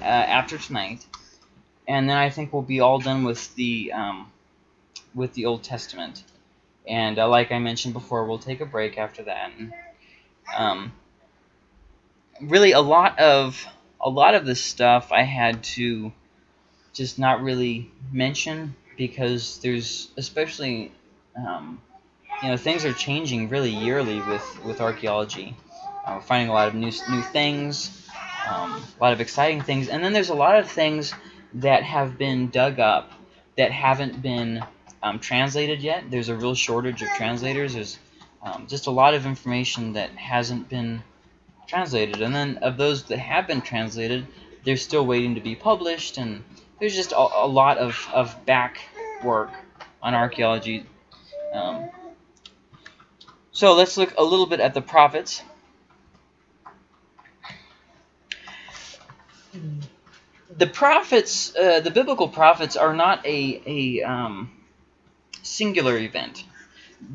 uh, after tonight, and then I think we'll be all done with the um, with the Old Testament. And uh, like I mentioned before, we'll take a break after that. And, um, really, a lot of a lot of this stuff I had to just not really mention because there's especially um, you know things are changing really yearly with with archaeology. Uh, we're finding a lot of new new things, um, a lot of exciting things, and then there's a lot of things that have been dug up that haven't been um, translated yet. There's a real shortage of translators. There's um, just a lot of information that hasn't been translated, and then of those that have been translated, they're still waiting to be published, and there's just a, a lot of, of back work on archaeology. Um, so let's look a little bit at the prophets. The prophets, uh, the biblical prophets, are not a, a um, singular event.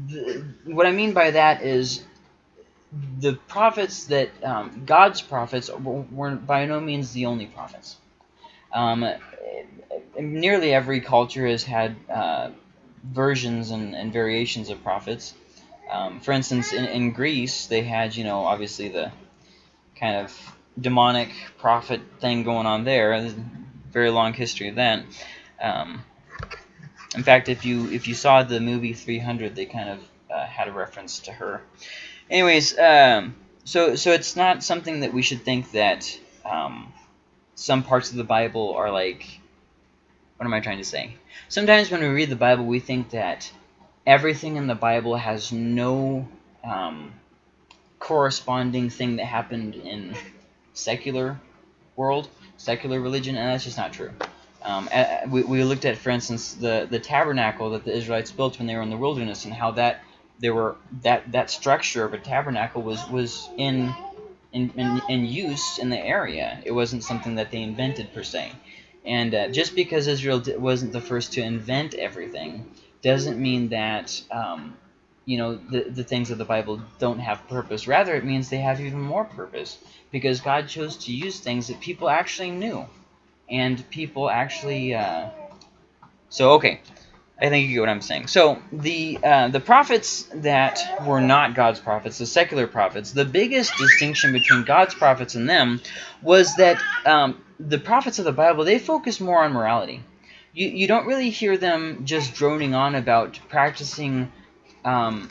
The, what I mean by that is the prophets that um, God's prophets were by no means the only prophets. Um, nearly every culture has had uh, versions and, and, variations of prophets. Um, for instance, in, in, Greece, they had, you know, obviously the kind of demonic prophet thing going on there. Very long history of that. Um, in fact, if you if you saw the movie 300, they kind of uh, had a reference to her. Anyways, um, so so it's not something that we should think that um, some parts of the Bible are like. What am I trying to say? Sometimes when we read the Bible, we think that everything in the Bible has no um, corresponding thing that happened in secular world, secular religion, and that's just not true. Um, we, we looked at, for instance, the, the tabernacle that the Israelites built when they were in the wilderness and how that there were that that structure of a tabernacle was was in in, in, in use in the area. It wasn't something that they invented per se. And uh, just because Israel wasn't the first to invent everything doesn't mean that um, you know the, the things of the Bible don't have purpose. Rather, it means they have even more purpose because God chose to use things that people actually knew and people actually. Uh, so okay, I think you get what I'm saying. So the uh, the prophets that were not God's prophets, the secular prophets, the biggest distinction between God's prophets and them was that um, the prophets of the Bible they focus more on morality. You you don't really hear them just droning on about practicing. Um,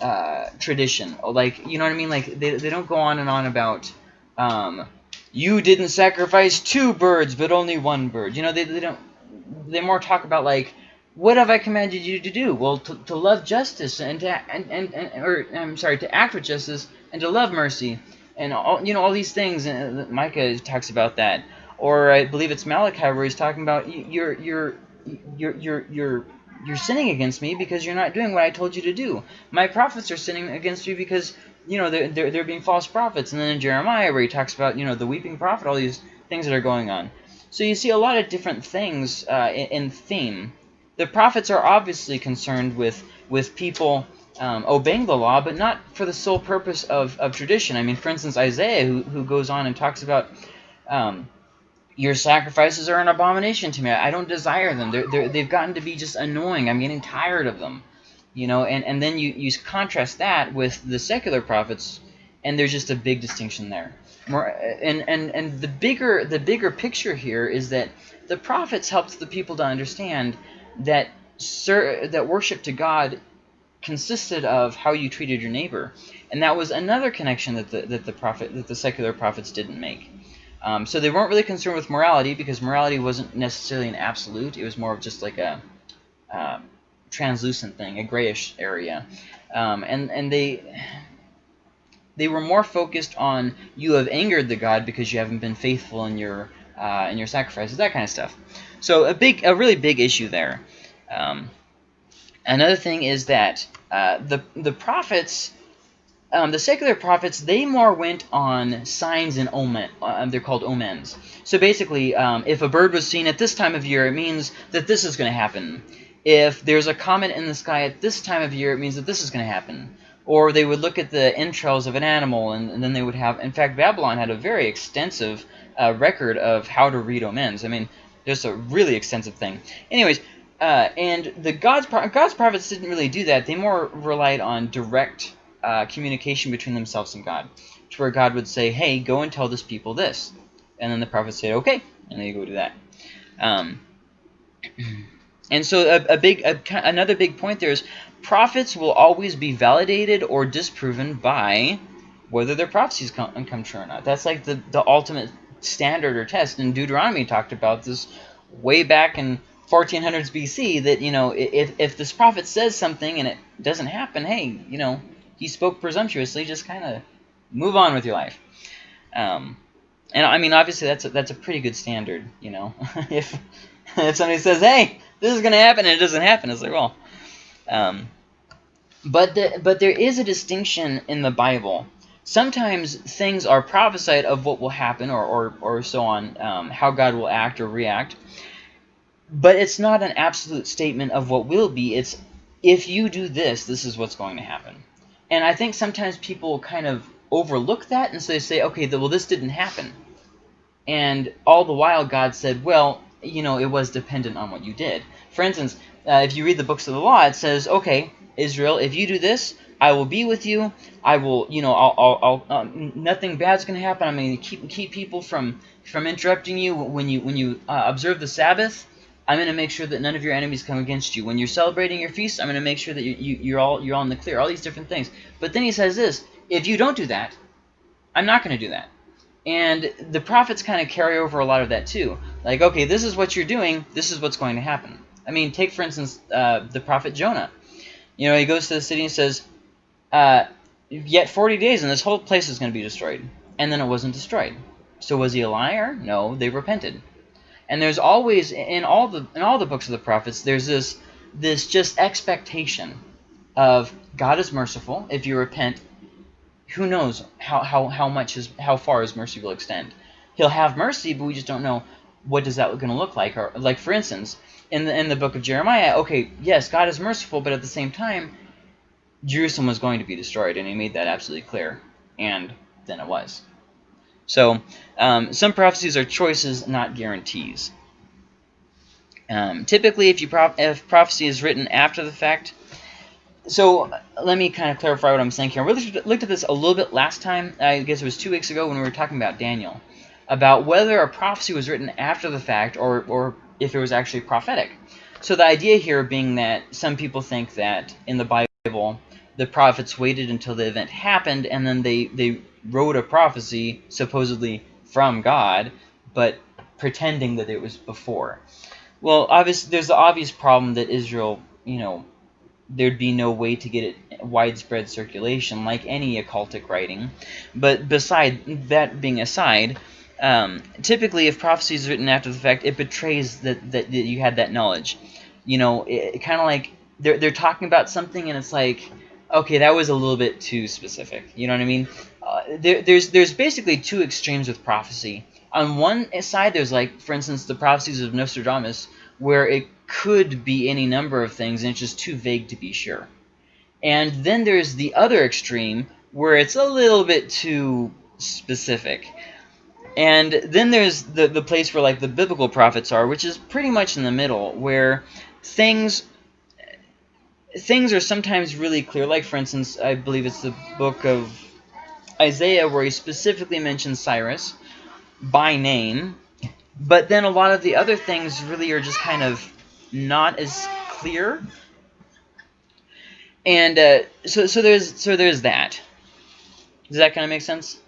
uh, tradition like you know what I mean like they, they don't go on and on about um, you didn't sacrifice two birds, but only one bird. You know, they, they don't. They more talk about like, what have I commanded you to do? Well, to, to love justice and to and, and, and or I'm sorry, to act with justice and to love mercy and all you know all these things. And uh, Micah talks about that, or I believe it's Malachi where he's talking about you're you're you're you're you're you're sinning against me because you're not doing what I told you to do. My prophets are sinning against you because you know, they're, they're, they're being false prophets. And then in Jeremiah, where he talks about, you know, the weeping prophet, all these things that are going on. So you see a lot of different things uh, in, in, theme. The prophets are obviously concerned with, with people um, obeying the law, but not for the sole purpose of, of tradition. I mean, for instance, Isaiah, who, who goes on and talks about um, your sacrifices are an abomination to me. I don't desire them. They're, they're, they've gotten to be just annoying. I'm getting tired of them you know and and then you you contrast that with the secular prophets and there's just a big distinction there More, uh, and and and the bigger the bigger picture here is that the prophets helped the people to understand that sir, that worship to God consisted of how you treated your neighbor and that was another connection that the that the prophet that the secular prophets didn't make um, so they weren't really concerned with morality because morality wasn't necessarily an absolute it was more of just like a uh, translucent thing, a grayish area. Um, and, and they they were more focused on you have angered the god because you haven't been faithful in your uh, in your sacrifices, that kind of stuff. So a big, a really big issue there. Um, another thing is that uh, the the prophets, um, the secular prophets, they more went on signs and omen. Uh, they're called omens. So basically, um, if a bird was seen at this time of year, it means that this is going to happen if there's a comet in the sky at this time of year, it means that this is going to happen. Or they would look at the entrails of an animal, and, and then they would have. In fact, Babylon had a very extensive uh, record of how to read omens. I mean, just a really extensive thing. Anyways, uh, and the God's God's prophets didn't really do that. They more relied on direct uh, communication between themselves and God, to where God would say, "Hey, go and tell this people this," and then the prophet say, "Okay," and they go do that. Um, and so a, a big a, another big point there is prophets will always be validated or disproven by whether their prophecies come, come true or not. That's like the, the ultimate standard or test. And Deuteronomy talked about this way back in 1400s BC that, you know, if, if this prophet says something and it doesn't happen, hey, you know, he spoke presumptuously, just kind of move on with your life. Um, and I mean, obviously, that's a, that's a pretty good standard, you know. if if somebody says, "Hey, this is going to happen," and it doesn't happen, it's like, well. Um, but the, but there is a distinction in the Bible. Sometimes things are prophesied of what will happen, or or or so on, um, how God will act or react. But it's not an absolute statement of what will be. It's if you do this, this is what's going to happen. And I think sometimes people kind of overlook that, and so they say, okay, well, this didn't happen. And all the while, God said, well, you know, it was dependent on what you did. For instance, uh, if you read the books of the law, it says, okay, Israel, if you do this, I will be with you. I will, you know, I'll, I'll, I'll uh, nothing bad's going to happen. I'm going to keep keep people from from interrupting you when you when you uh, observe the Sabbath. I'm going to make sure that none of your enemies come against you. When you're celebrating your feast, I'm going to make sure that you, you, you're all you're all in the clear. All these different things. But then he says this: if you don't do that, I'm not going to do that. And the prophets kind of carry over a lot of that too. Like, okay, this is what you're doing. This is what's going to happen. I mean, take, for instance, uh, the prophet Jonah. You know, he goes to the city and says, uh, yet 40 days and this whole place is going to be destroyed. And then it wasn't destroyed. So was he a liar? No, they repented. And there's always, in all the in all the books of the prophets, there's this this just expectation of God is merciful. If you repent, who knows how, how, how much his how far his mercy will extend. He'll have mercy, but we just don't know what does that going to look like. Or like for instance, in the in the book of Jeremiah, okay, yes, God is merciful, but at the same time, Jerusalem was going to be destroyed, and he made that absolutely clear. And then it was. So um, some prophecies are choices, not guarantees. Um, typically, if you if prophecy is written after the fact, so let me kind of clarify what I'm saying here. We looked at this a little bit last time. I guess it was two weeks ago when we were talking about Daniel, about whether a prophecy was written after the fact or, or if it was actually prophetic. So the idea here being that some people think that in the Bible, the prophets waited until the event happened and then they, they wrote a prophecy supposedly from God, but pretending that it was before. Well, obviously, there's the obvious problem that Israel, you know, there'd be no way to get it widespread circulation like any occultic writing. But beside that being aside, um, typically if prophecy is written after the fact, it betrays that, that, that you had that knowledge. You know, it, it kind of like they're, they're talking about something and it's like, okay, that was a little bit too specific. You know what I mean? Uh, there, there's, there's basically two extremes with prophecy. On one side, there's like, for instance, the prophecies of Nostradamus, where it could be any number of things and it's just too vague to be sure. And then there's the other extreme where it's a little bit too specific. And then there's the, the place where like the biblical prophets are, which is pretty much in the middle, where things things are sometimes really clear. Like, for instance, I believe it's the book of Isaiah where he specifically mentions Cyrus by name. But then a lot of the other things really are just kind of not as clear. And uh, so, so there's so there's that. Does that kind of make sense?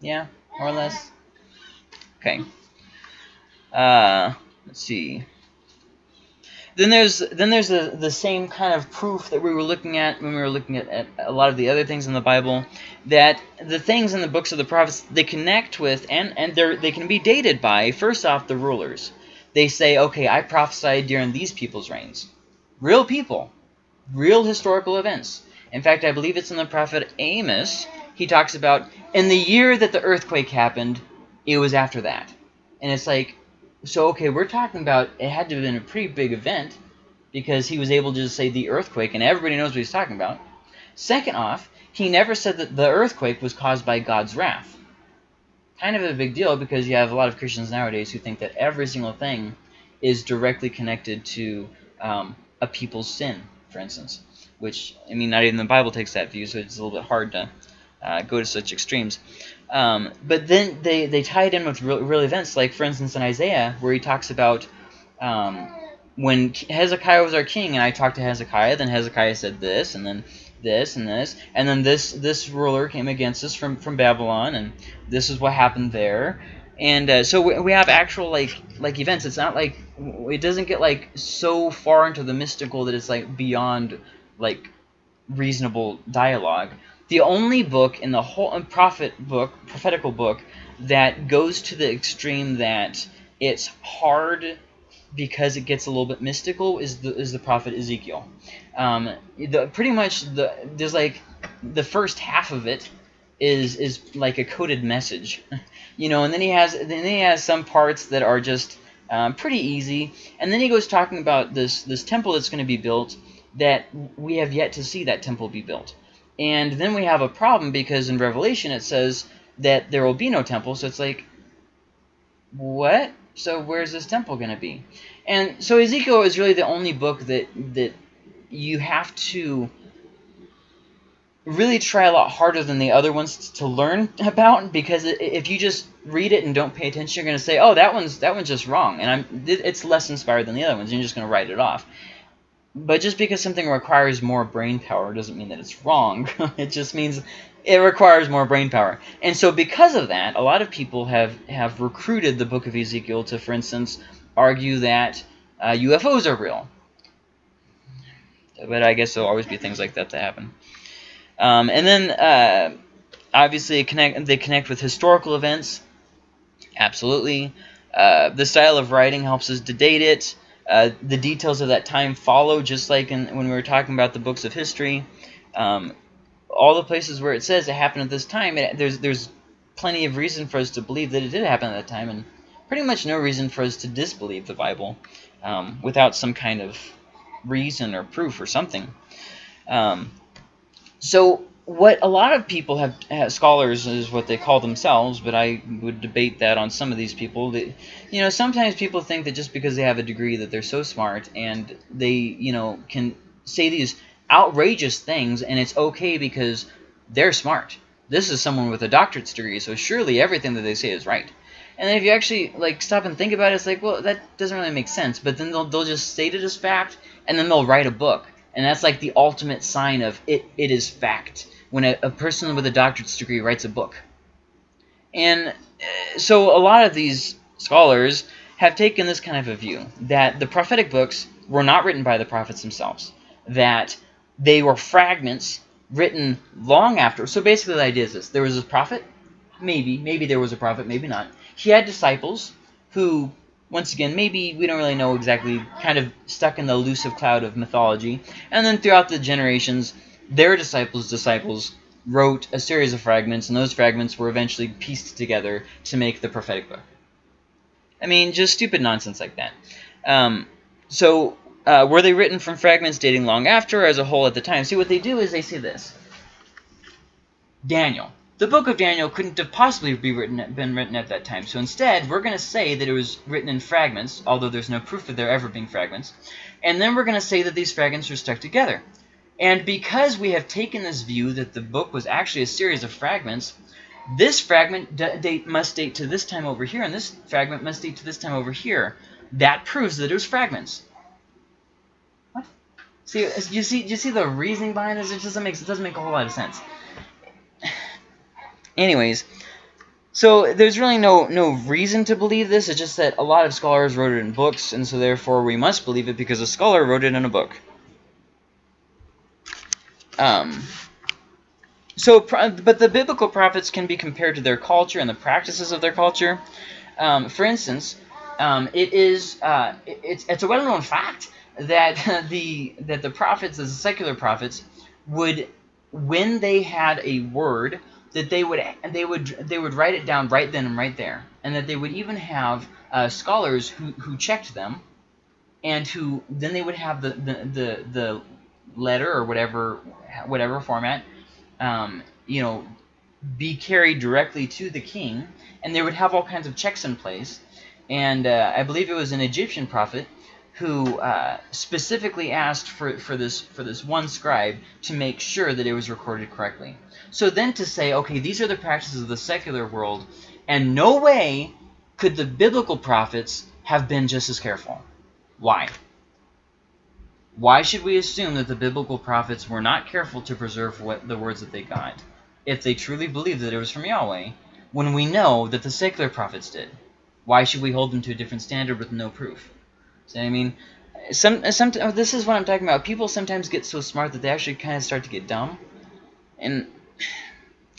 Yeah, more or less. Okay. Uh, let's see. Then there's then there's the the same kind of proof that we were looking at when we were looking at, at a lot of the other things in the Bible that the things in the books of the prophets they connect with and and they they can be dated by first off the rulers they say, okay, I prophesied during these people's reigns. Real people. Real historical events. In fact, I believe it's in the prophet Amos. He talks about, in the year that the earthquake happened, it was after that. And it's like, so, okay, we're talking about, it had to have been a pretty big event because he was able to just say the earthquake and everybody knows what he's talking about. Second off, he never said that the earthquake was caused by God's wrath. Kind of a big deal because you have a lot of Christians nowadays who think that every single thing is directly connected to um, a people's sin, for instance. Which, I mean, not even the Bible takes that view, so it's a little bit hard to uh, go to such extremes. Um, but then they, they tie it in with real, real, events, like, for instance, in Isaiah, where he talks about um, when Hezekiah was our king, and I talked to Hezekiah, then Hezekiah said this, and then this and this, and then this this ruler came against us from from Babylon, and this is what happened there. And uh, so we, we have actual like like events. It's not like it doesn't get like so far into the mystical that it's like beyond like reasonable dialogue. The only book in the whole prophet book, prophetical book, that goes to the extreme that it's hard because it gets a little bit mystical is the is the prophet Ezekiel. Um, the pretty much the there's like the first half of it is is like a coded message, you know, and then he has then he has some parts that are just um, pretty easy, and then he goes talking about this this temple that's going to be built that we have yet to see that temple be built, and then we have a problem because in Revelation it says that there will be no temple, so it's like what? So where's this temple going to be? And so Ezekiel is really the only book that that you have to really try a lot harder than the other ones to learn about because if you just read it and don't pay attention, you're going to say, "Oh, that one's that one's just wrong," and I'm it's less inspired than the other ones. You're just going to write it off. But just because something requires more brain power doesn't mean that it's wrong. it just means it requires more brain power. And so because of that, a lot of people have, have recruited the book of Ezekiel to, for instance, argue that uh, UFOs are real. But I guess there'll always be things like that that happen. Um, and then, uh, obviously, connect, they connect with historical events. Absolutely. Uh, the style of writing helps us to date it. Uh, the details of that time follow, just like in, when we were talking about the books of history. Um, all the places where it says it happened at this time, it, there's there's plenty of reason for us to believe that it did happen at that time, and pretty much no reason for us to disbelieve the Bible um, without some kind of reason or proof or something. Um, so what a lot of people have, have, scholars is what they call themselves, but I would debate that on some of these people. That you know, sometimes people think that just because they have a degree that they're so smart and they you know can say these outrageous things, and it's okay because they're smart. This is someone with a doctorate's degree, so surely everything that they say is right. And then if you actually like stop and think about it, it's like, well, that doesn't really make sense. But then they'll they'll just state it as fact, and then they'll write a book, and that's like the ultimate sign of it. It is fact when a, a person with a doctorate's degree writes a book. And uh, so a lot of these scholars have taken this kind of a view that the prophetic books were not written by the prophets themselves, that they were fragments written long after. So basically the idea is this. There was a prophet, maybe, maybe there was a prophet, maybe not. He had disciples who, once again, maybe we don't really know exactly, kind of stuck in the elusive cloud of mythology. And then throughout the generations, their disciples' disciples wrote a series of fragments, and those fragments were eventually pieced together to make the prophetic book. I mean, just stupid nonsense like that. Um, so, uh, were they written from fragments dating long after, or as a whole at the time? See, what they do is they say this. Daniel. The book of Daniel couldn't have possibly be written, been written at that time. So instead, we're going to say that it was written in fragments, although there's no proof of there ever being fragments. And then we're going to say that these fragments are stuck together. And because we have taken this view that the book was actually a series of fragments, this fragment date must date to this time over here, and this fragment must date to this time over here. That proves that it was fragments. What? See, uh, you see, you see the reasoning behind this? It doesn't make it doesn't make a whole lot of sense. Anyways, so there's really no no reason to believe this. It's just that a lot of scholars wrote it in books, and so therefore we must believe it because a scholar wrote it in a book. Um, so, but the biblical prophets can be compared to their culture and the practices of their culture. Um, for instance, um, it is uh, it's it's a well-known fact that the that the prophets, the secular prophets, would when they had a word that they would they would they would write it down right then and right there, and that they would even have uh, scholars who who checked them, and who then they would have the the the, the letter or whatever whatever format um, you know, be carried directly to the king, and they would have all kinds of checks in place. And uh, I believe it was an Egyptian prophet who uh, specifically asked for, for this for this one scribe to make sure that it was recorded correctly. So then to say, okay, these are the practices of the secular world, and no way could the biblical prophets have been just as careful. Why? Why should we assume that the biblical prophets were not careful to preserve what the words that they got, if they truly believed that it was from Yahweh, when we know that the secular prophets did? Why should we hold them to a different standard with no proof? So, I mean, some, some, oh, this is what I'm talking about. People sometimes get so smart that they actually kind of start to get dumb. And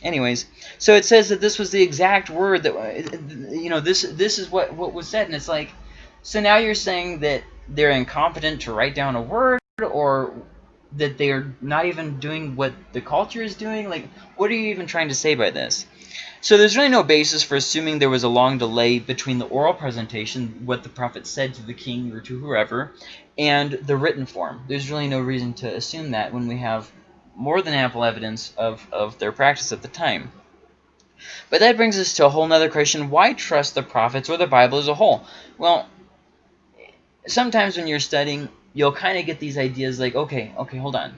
anyways, so it says that this was the exact word that, uh, you know, this this is what, what was said. And it's like, so now you're saying that they're incompetent to write down a word or that they're not even doing what the culture is doing? Like, what are you even trying to say by this? So there's really no basis for assuming there was a long delay between the oral presentation, what the prophet said to the king or to whoever, and the written form. There's really no reason to assume that when we have more than ample evidence of, of their practice at the time. But that brings us to a whole other question. Why trust the prophets or the Bible as a whole? Well, sometimes when you're studying, you'll kind of get these ideas like, okay, okay, hold on.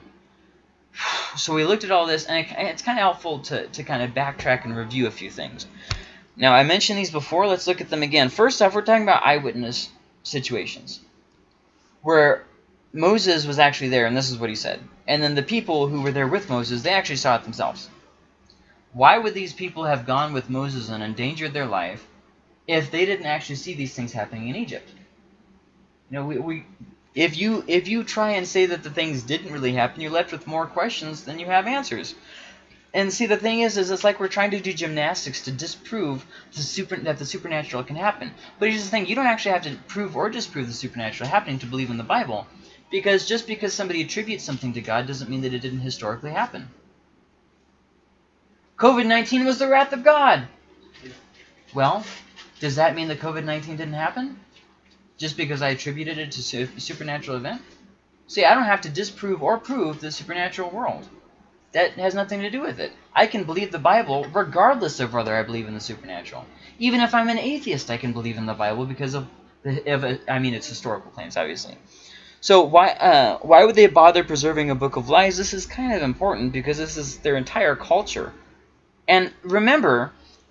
So we looked at all this, and it's kind of helpful to, to kind of backtrack and review a few things. Now, I mentioned these before. Let's look at them again. First off, we're talking about eyewitness situations where Moses was actually there, and this is what he said. And then the people who were there with Moses, they actually saw it themselves. Why would these people have gone with Moses and endangered their life if they didn't actually see these things happening in Egypt? You know, we, we if you if you try and say that the things didn't really happen, you're left with more questions than you have answers. And see, the thing is, is it's like we're trying to do gymnastics to disprove the super, that the supernatural can happen. But here's the thing, you don't actually have to prove or disprove the supernatural happening to believe in the Bible. Because just because somebody attributes something to God doesn't mean that it didn't historically happen. COVID-19 was the wrath of God. Well, does that mean that COVID-19 didn't happen? Just because I attributed it to a supernatural event? See, I don't have to disprove or prove the supernatural world. That has nothing to do with it. I can believe the Bible regardless of whether I believe in the supernatural. Even if I'm an atheist, I can believe in the Bible because of, the, of I mean, it's historical claims, obviously. So why uh, why would they bother preserving a book of lies? This is kind of important because this is their entire culture. And remember,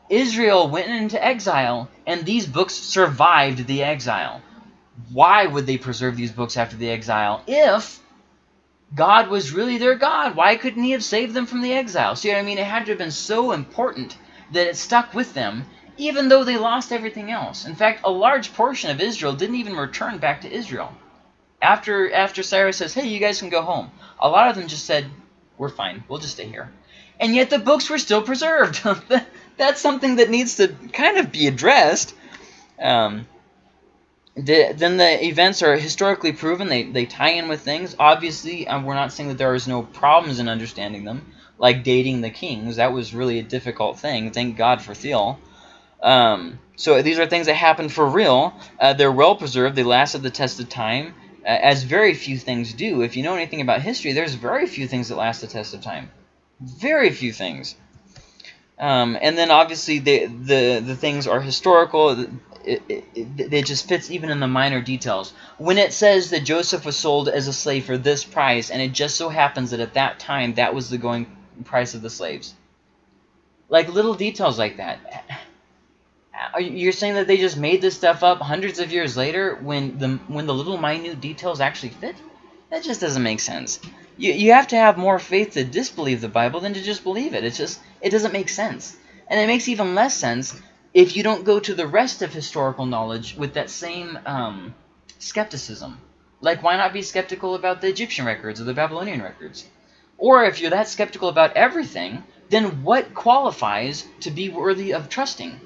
Israel went into exile, and these books survived the exile why would they preserve these books after the exile if God was really their God? Why couldn't he have saved them from the exile? See what I mean? It had to have been so important that it stuck with them even though they lost everything else. In fact, a large portion of Israel didn't even return back to Israel. After, after Cyrus says, hey, you guys can go home, a lot of them just said, we're fine, we'll just stay here. And yet the books were still preserved. That's something that needs to kind of be addressed. Um, the, then the events are historically proven. They, they tie in with things. Obviously, um, we're not saying that there is no problems in understanding them, like dating the kings. That was really a difficult thing. Thank God for Thiele. Um, so these are things that happened for real. Uh, they're well preserved. They lasted the test of time, uh, as very few things do. If you know anything about history, there's very few things that last the test of time. Very few things. Um, and then obviously the, the the things are historical it, it, it, just fits even in the minor details. When it says that Joseph was sold as a slave for this price, and it just so happens that at that time that was the going price of the slaves. Like little details like that. You're saying that they just made this stuff up hundreds of years later when the when the little minute details actually fit? That just doesn't make sense. You, you have to have more faith to disbelieve the Bible than to just believe it. It's just, it doesn't make sense. And it makes even less sense if you don't go to the rest of historical knowledge with that same um, skepticism. Like, why not be skeptical about the Egyptian records or the Babylonian records? Or if you're that skeptical about everything, then what qualifies to be worthy of trusting?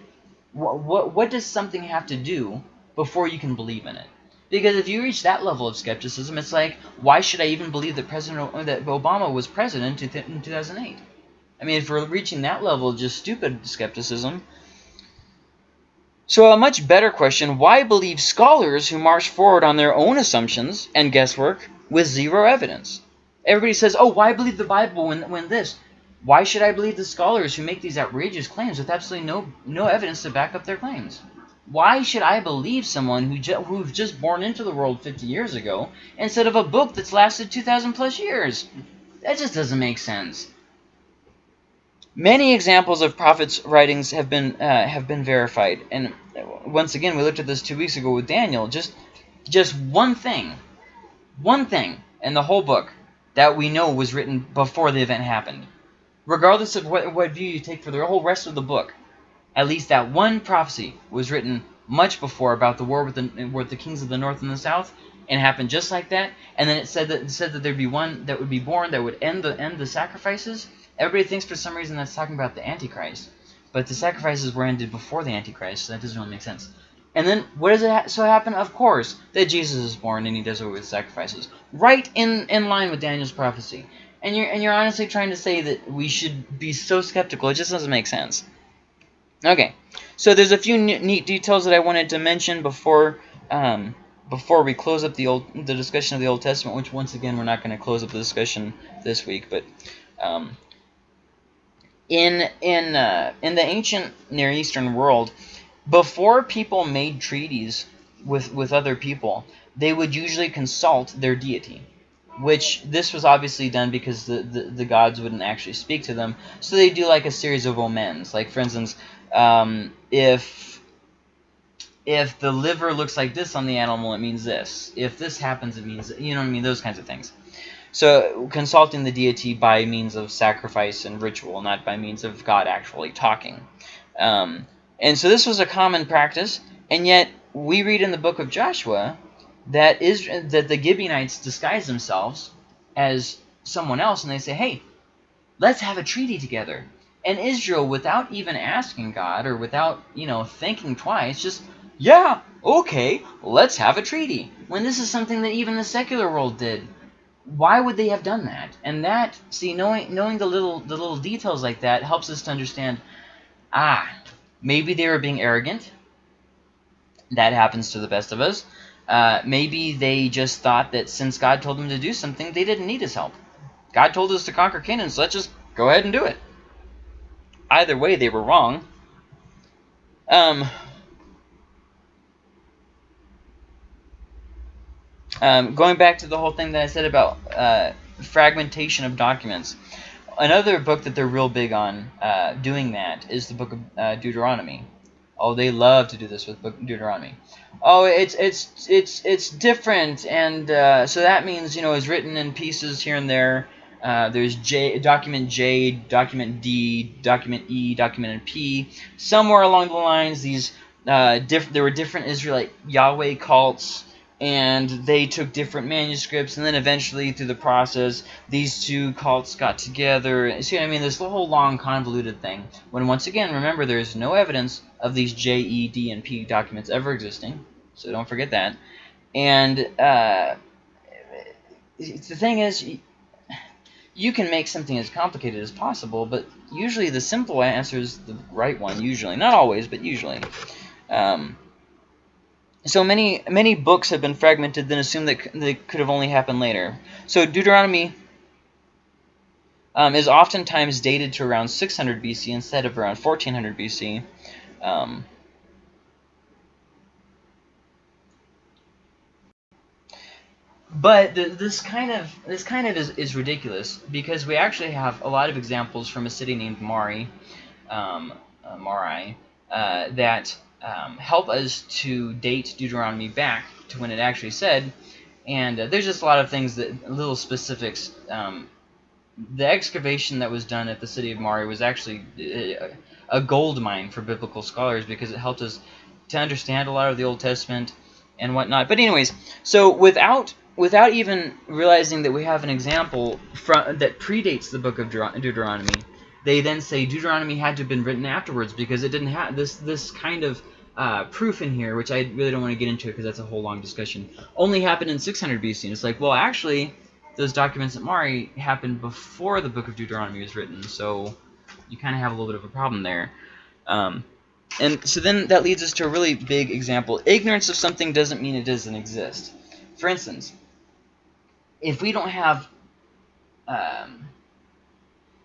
What, what, what does something have to do before you can believe in it? Because if you reach that level of skepticism, it's like, why should I even believe that President that Obama was president in 2008? I mean, if we're reaching that level of just stupid skepticism, so a much better question, why believe scholars who march forward on their own assumptions and guesswork with zero evidence? Everybody says, oh, why believe the Bible when, when this? Why should I believe the scholars who make these outrageous claims with absolutely no no evidence to back up their claims? Why should I believe someone who who's just born into the world 50 years ago instead of a book that's lasted 2,000 plus years? That just doesn't make sense. Many examples of prophets' writings have been uh, have been verified, and once again, we looked at this two weeks ago with Daniel. Just just one thing, one thing in the whole book that we know was written before the event happened. Regardless of what, what view you take for the whole rest of the book, at least that one prophecy was written much before about the war with the, with the kings of the north and the south, and happened just like that. And then it said that it said that there'd be one that would be born that would end the end the sacrifices. Everybody thinks for some reason that's talking about the Antichrist, but the sacrifices were ended before the Antichrist, so that doesn't really make sense. And then what does it ha so happen? Of course, that Jesus is born and he does away with sacrifices, right in in line with Daniel's prophecy. And you're and you're honestly trying to say that we should be so skeptical. It just doesn't make sense. Okay, so there's a few neat details that I wanted to mention before um, before we close up the old the discussion of the Old Testament, which once again we're not going to close up the discussion this week, but um, in in uh, in the ancient Near Eastern world, before people made treaties with with other people, they would usually consult their deity. Which this was obviously done because the, the, the gods wouldn't actually speak to them, so they do like a series of omens. Like for instance, um, if if the liver looks like this on the animal, it means this. If this happens, it means you know what I mean. Those kinds of things. So consulting the deity by means of sacrifice and ritual, not by means of God actually talking. Um, and so this was a common practice, and yet we read in the book of Joshua that is that the Gibeonites disguise themselves as someone else, and they say, "Hey, let's have a treaty together." And Israel, without even asking God or without you know thinking twice, just yeah, okay, let's have a treaty. When this is something that even the secular world did why would they have done that? And that, see, knowing knowing the little the little details like that helps us to understand, ah, maybe they were being arrogant. That happens to the best of us. Uh, maybe they just thought that since God told them to do something, they didn't need his help. God told us to conquer Canaan, so let's just go ahead and do it. Either way, they were wrong. Um, Um, going back to the whole thing that I said about uh, fragmentation of documents, another book that they're real big on uh, doing that is the book of uh, Deuteronomy. Oh, they love to do this with book Deuteronomy. Oh, it's it's it's it's different, and uh, so that means you know it's written in pieces here and there. Uh, there's J, document J, document D, document E, document P. Somewhere along the lines, these uh, there were different Israelite Yahweh cults and they took different manuscripts, and then eventually, through the process, these two cults got together. See what I mean? This whole long, convoluted thing. When, once again, remember, there's no evidence of these J, E, D, and P documents ever existing, so don't forget that. And uh, the thing is, you can make something as complicated as possible, but usually the simple answer is the right one, usually. Not always, but usually. Um, so many many books have been fragmented, then assume that they could have only happened later. So Deuteronomy um, is oftentimes dated to around 600 BC instead of around 1400 BC. Um, but the, this kind of this kind of is, is ridiculous because we actually have a lot of examples from a city named Mari, um, uh, Mari, uh, that um, help us to date Deuteronomy back to when it actually said. And uh, there's just a lot of things that little specifics. Um, the excavation that was done at the city of Mari was actually a, uh, a gold mine for biblical scholars because it helped us to understand a lot of the Old Testament and whatnot. But anyways, so without without even realizing that we have an example from, that predates the book of Deuteronomy, they then say Deuteronomy had to have been written afterwards because it didn't have this this kind of uh, proof in here, which I really don't want to get into because that's a whole long discussion, only happened in 600 BC. And it's like, well, actually, those documents at Mari happened before the book of Deuteronomy was written, so you kind of have a little bit of a problem there. Um, and so then that leads us to a really big example. Ignorance of something doesn't mean it doesn't exist. For instance, if we don't have... Um,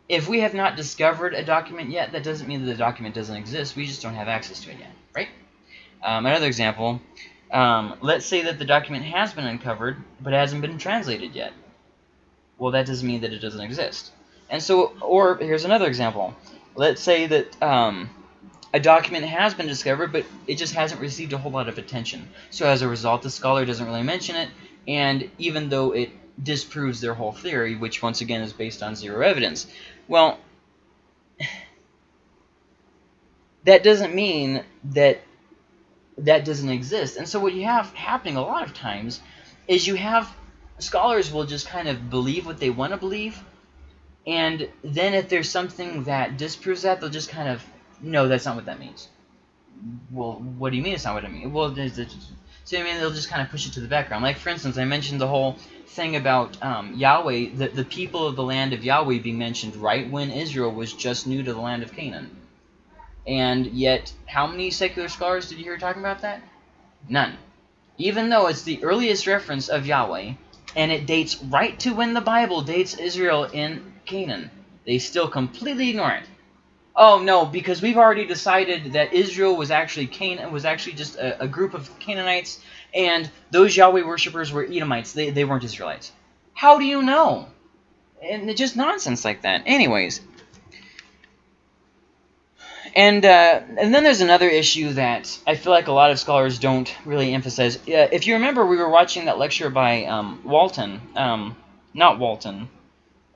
if we have not discovered a document yet, that doesn't mean that the document doesn't exist. We just don't have access to it yet, right? Um, another example, um, let's say that the document has been uncovered, but hasn't been translated yet. Well, that doesn't mean that it doesn't exist. And so, or here's another example. Let's say that um, a document has been discovered, but it just hasn't received a whole lot of attention. So as a result, the scholar doesn't really mention it, and even though it disproves their whole theory, which once again is based on zero evidence, well, that doesn't mean that that doesn't exist. And so what you have happening a lot of times is you have scholars will just kind of believe what they want to believe, and then if there's something that disproves that, they'll just kind of, no, that's not what that means. Well, what do you mean it's not what I mean? Well, so I mean, they'll just kind of push it to the background. Like, for instance, I mentioned the whole thing about um, Yahweh, the, the people of the land of Yahweh being mentioned right when Israel was just new to the land of Canaan. And yet, how many secular scholars did you hear talking about that? None. Even though it's the earliest reference of Yahweh, and it dates right to when the Bible dates Israel in Canaan, they still completely ignore it. Oh no, because we've already decided that Israel was actually Canaan was actually just a, a group of Canaanites, and those Yahweh worshippers were Edomites. They they weren't Israelites. How do you know? And it's just nonsense like that. Anyways, and uh, and then there's another issue that I feel like a lot of scholars don't really emphasize. Uh, if you remember, we were watching that lecture by um, Walton, um, not Walton,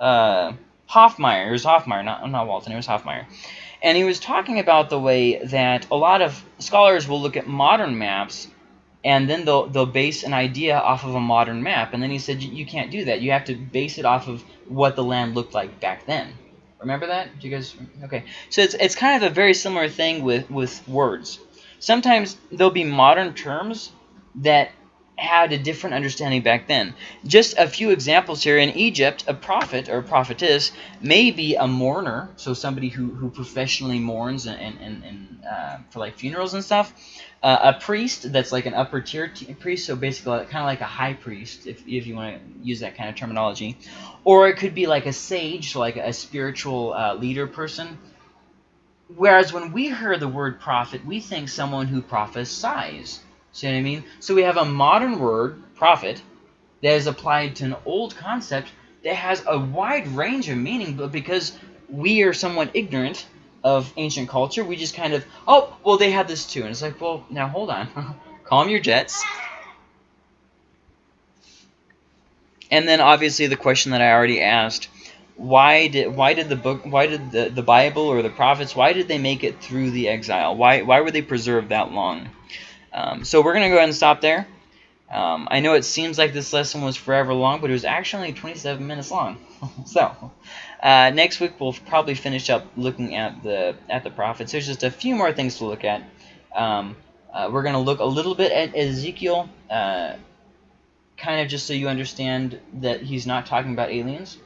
uh, Hoffmeier. It was Hoffmeier, not not Walton. It was Hoffmeier, and he was talking about the way that a lot of scholars will look at modern maps, and then they'll they'll base an idea off of a modern map. And then he said you can't do that. You have to base it off of what the land looked like back then. Remember that? Do you guys? Okay. So it's it's kind of a very similar thing with with words. Sometimes there'll be modern terms that had a different understanding back then. Just a few examples here. In Egypt, a prophet or prophetess may be a mourner, so somebody who, who professionally mourns and, and, and uh, for like funerals and stuff. Uh, a priest that's like an upper tier priest, so basically kind of like a high priest, if, if you want to use that kind of terminology. Or it could be like a sage, so like a spiritual uh, leader person. Whereas when we hear the word prophet, we think someone who prophesies. See what I mean? So we have a modern word, prophet, that is applied to an old concept that has a wide range of meaning, but because we are somewhat ignorant of ancient culture. We just kind of, oh, well, they had this too. And it's like, well, now hold on. Calm your jets. And then obviously the question that I already asked, why did why did the book why did the, the Bible or the prophets why did they make it through the exile? Why why were they preserved that long? Um, so we're gonna go ahead and stop there. Um, I know it seems like this lesson was forever long, but it was actually 27 minutes long. so uh, next week we'll probably finish up looking at the at the prophets. There's just a few more things to look at. Um, uh, we're going to look a little bit at Ezekiel, uh, kind of just so you understand that he's not talking about aliens.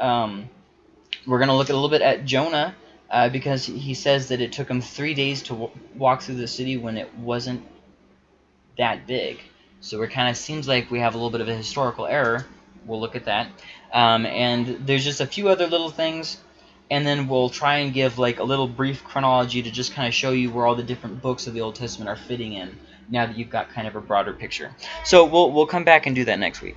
Um, we're going to look a little bit at Jonah, uh, because he says that it took him three days to walk through the city when it wasn't that big. So it kind of seems like we have a little bit of a historical error. We'll look at that. Um, and there's just a few other little things, and then we'll try and give like a little brief chronology to just kind of show you where all the different books of the Old Testament are fitting in now that you've got kind of a broader picture. So we'll, we'll come back and do that next week.